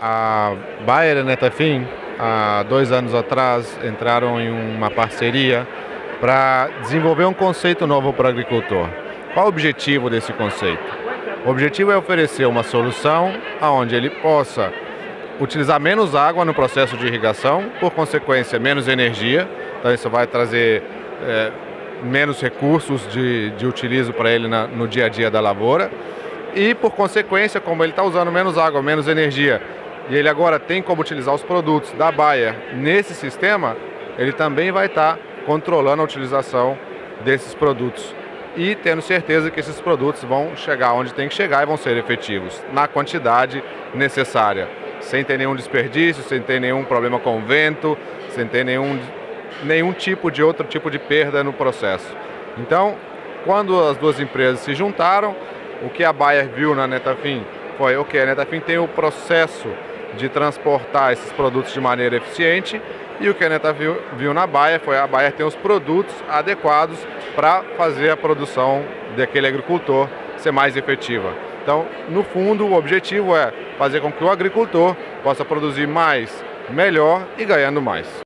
A Bayer e a Netafim, há dois anos atrás, entraram em uma parceria para desenvolver um conceito novo para o agricultor. Qual o objetivo desse conceito? O objetivo é oferecer uma solução onde ele possa utilizar menos água no processo de irrigação, por consequência, menos energia. Então, isso vai trazer é, menos recursos de, de utilizo para ele na, no dia a dia da lavoura. E, por consequência, como ele está usando menos água, menos energia, e ele agora tem como utilizar os produtos da Bayer nesse sistema, ele também vai estar tá controlando a utilização desses produtos e tendo certeza que esses produtos vão chegar onde tem que chegar e vão ser efetivos, na quantidade necessária, sem ter nenhum desperdício, sem ter nenhum problema com o vento, sem ter nenhum, nenhum tipo de outro tipo de perda no processo. Então, quando as duas empresas se juntaram, o que a Bayer viu na Netafim foi, ok, a Netafim tem o processo de transportar esses produtos de maneira eficiente e o que a Neta viu, viu na Baia foi a Baia ter os produtos adequados para fazer a produção daquele agricultor ser mais efetiva. Então, no fundo, o objetivo é fazer com que o agricultor possa produzir mais, melhor e ganhando mais.